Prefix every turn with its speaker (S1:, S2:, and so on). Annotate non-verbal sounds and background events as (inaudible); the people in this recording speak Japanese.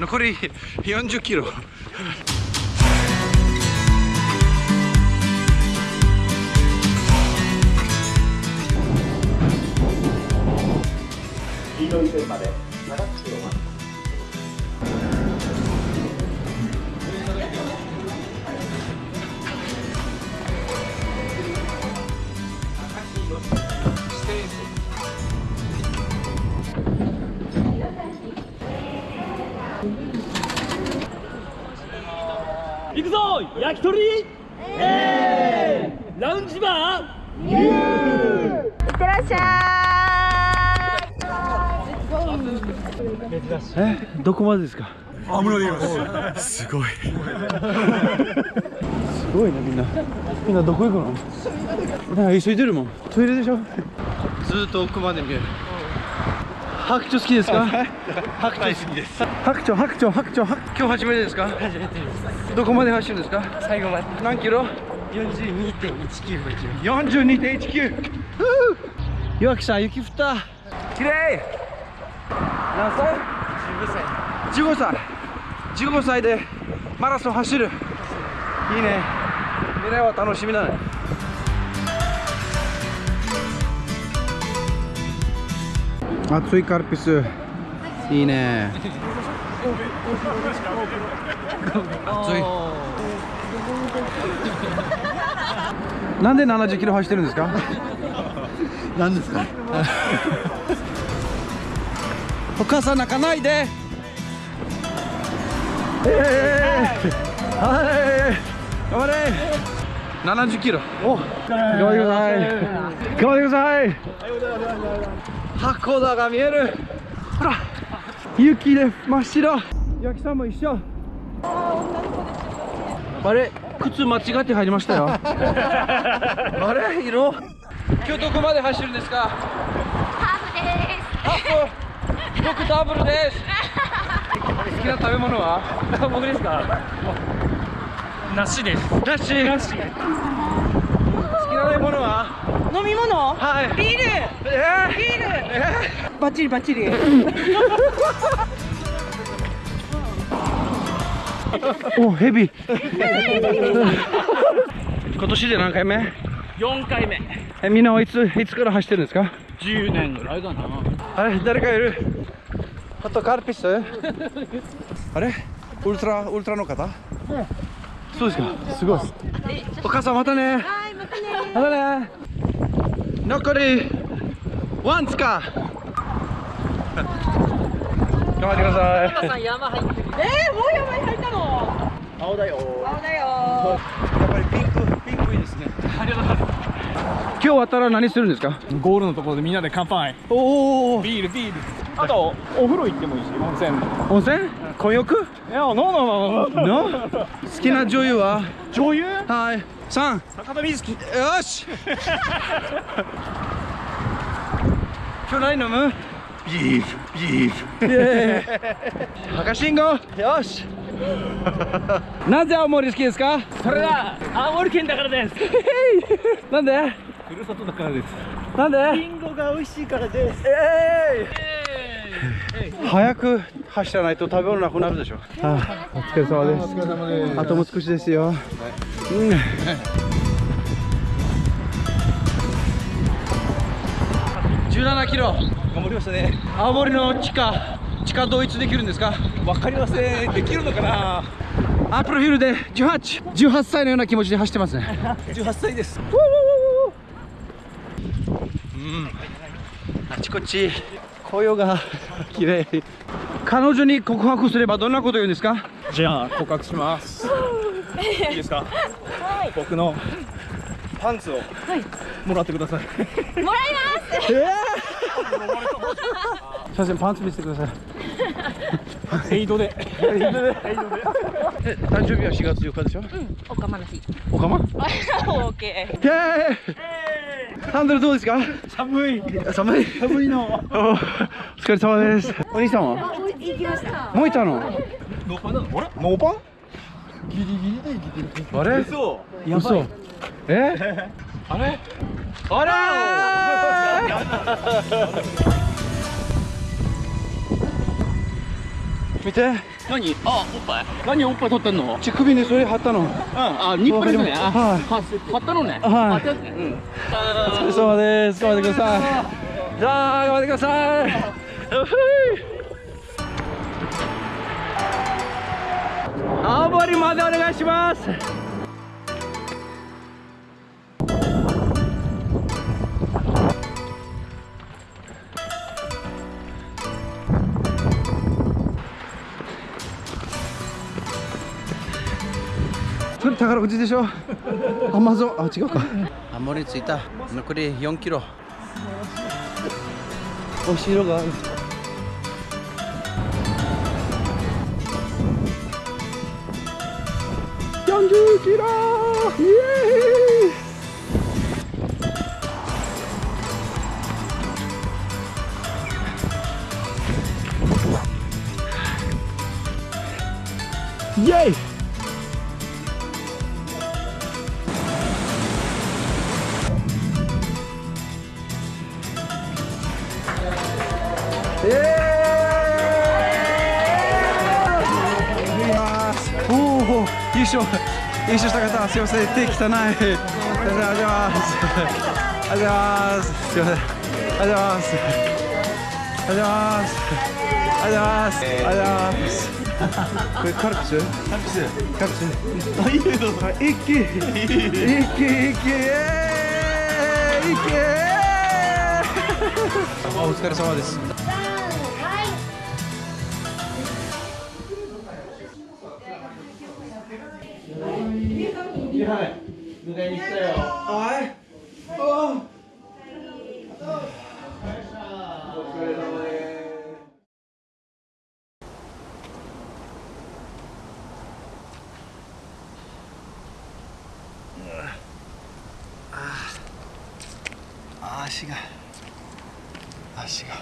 S1: 残り40キロ。
S2: 黄色い線まで7キロまで
S3: 行くぞ焼き鳥。えー、ラウンジバー。
S4: いってらっしゃい。
S1: えどこまでですか？あ無理す。ごい。すごいねみんな。みんなどこ行くの？なんか急いでるもん。トイレでしょ？ずっと奥まで見える白鳥好きですか？白鳥好きです。白鳥白鳥白鳥。白今日初めてですか？初めてですどこまで走るんですか？最後まで。何キロ？42.195 42.19岩木さん雪降った。綺麗。何歳？15歳。15歳でマラソン走る。いいね。未来は楽しみだね熱いカルピス。いいね。熱い。(laughs) なんで70キロ走ってるんですか？何ですか？お母さん泣かないで。えー、はい頑張れ70キロ。お頑張ってください。頑張ってください。函館が見える。ほら雪で真っ白。焼きさんも一緒。あれ靴間違って入りましたよ。(laughs) あれ色？今日どこまで走るんですか？
S4: ハーフです。
S1: ハーフ。僕ダブルです。(laughs) 好きな食べ物は？
S3: 僕ですか？梨です。
S1: なし。
S3: 梨
S1: 好きな食べ物は？
S5: 飲み物？
S1: はい。
S5: ビール。
S1: えー、
S5: ビール。
S1: え
S5: バッチリバッチリ。(laughs)
S1: ー、おヘビ。今年で何回目
S3: ？4回目。
S1: えみんなはいついつから走ってるんですか
S3: ？10年ぐらいかな。
S1: あれ誰かいる？あとカルピス？(laughs) あれ？ウルトラウルトラの方？そうですか。すごいお母さんまたね。
S4: はいまたね。
S1: またね残りワンツか。頑張ってください。
S3: さん山入ってる。
S5: えー、もう山に入ったの？
S2: 青だよ。
S5: 青だよ。
S1: やっぱりピンクピンクいいですね。今日終わったら何するんですか？
S3: ゴールのところでみんなで乾杯。
S1: おお
S3: ビールビール。あとお風呂行ってもいいし温泉。
S1: 温泉？混浴
S3: いやノーノーノー。
S1: 好きな女優は？
S3: 女優？
S1: はい。3
S3: 坂田瑞希。
S1: よし。(laughs) 今日何飲む？ビールビール。赤信号。よし。(laughs) なぜ青森好きですか？
S3: それは青森県だからです。(laughs)
S1: なんで？
S3: ふるさとだからです。
S1: なんで？
S3: リンゴが美味しいからです。
S1: えーい。早く走らないと食べ物なくなるでしょ、はあ、お疲れ様です。お疲れ様です。あともう少しですよ、うん。17キロ。
S3: 頑張りましたね。
S1: 青森の地下地下ドイツできるんですか？
S3: わかりません。できるのかな？
S1: アプロフィールで18 18歳のような気持ちで走ってますね。
S3: 18歳です。
S1: うんあちこち。紅葉が (laughs) 綺麗。彼女に告白すればどんなこと言うんですか？
S3: じゃあ告白します。いいですか？僕のパンツをもらってください。
S4: もらいます。(laughs)
S1: すいませんパンツ見せてください
S3: エイドで。(laughs)
S1: え誕生日は4月4日でしょ？
S4: おかまの日。
S1: おかま？(laughs)
S4: オッケー。
S1: イエーイ。ハンドルどうですか？
S3: 寒い。
S1: 寒い。
S3: 寒いの。(laughs)
S1: おお疲れ様です。お兄さんは？
S4: 行きました。
S1: もういたの？
S3: ノーパンなの？あれ？
S1: ノーパン？
S3: ギリギリで生きてる
S1: あれ？
S3: そ
S1: 嘘。え？
S3: あれ？
S1: あら見て。
S6: 何？あおっぱい。何おっぱい取ってんの？
S1: 乳首にそれ貼ったの。
S6: あニップレスねあ
S1: はい。
S6: は貼ったのね。
S1: はい。お疲れ様です。頑張ってください。じゃあ頑張ってください。よふい。青森までお願いします宝くじでしょ？アマゾンあ違うか。青森着いた。残り4キロ。お城が。ある40キロ。イエーイ。イエーイおお優勝優勝した方す。いません。手汚いありがとうございます。ありがとうございます。すいません。ありがとうございます。ありがとうございます。ありがとうございます。これカルピスカルピスカルピスあいいよ一気一気一気一気お疲れ様です。はい。ああ足が足が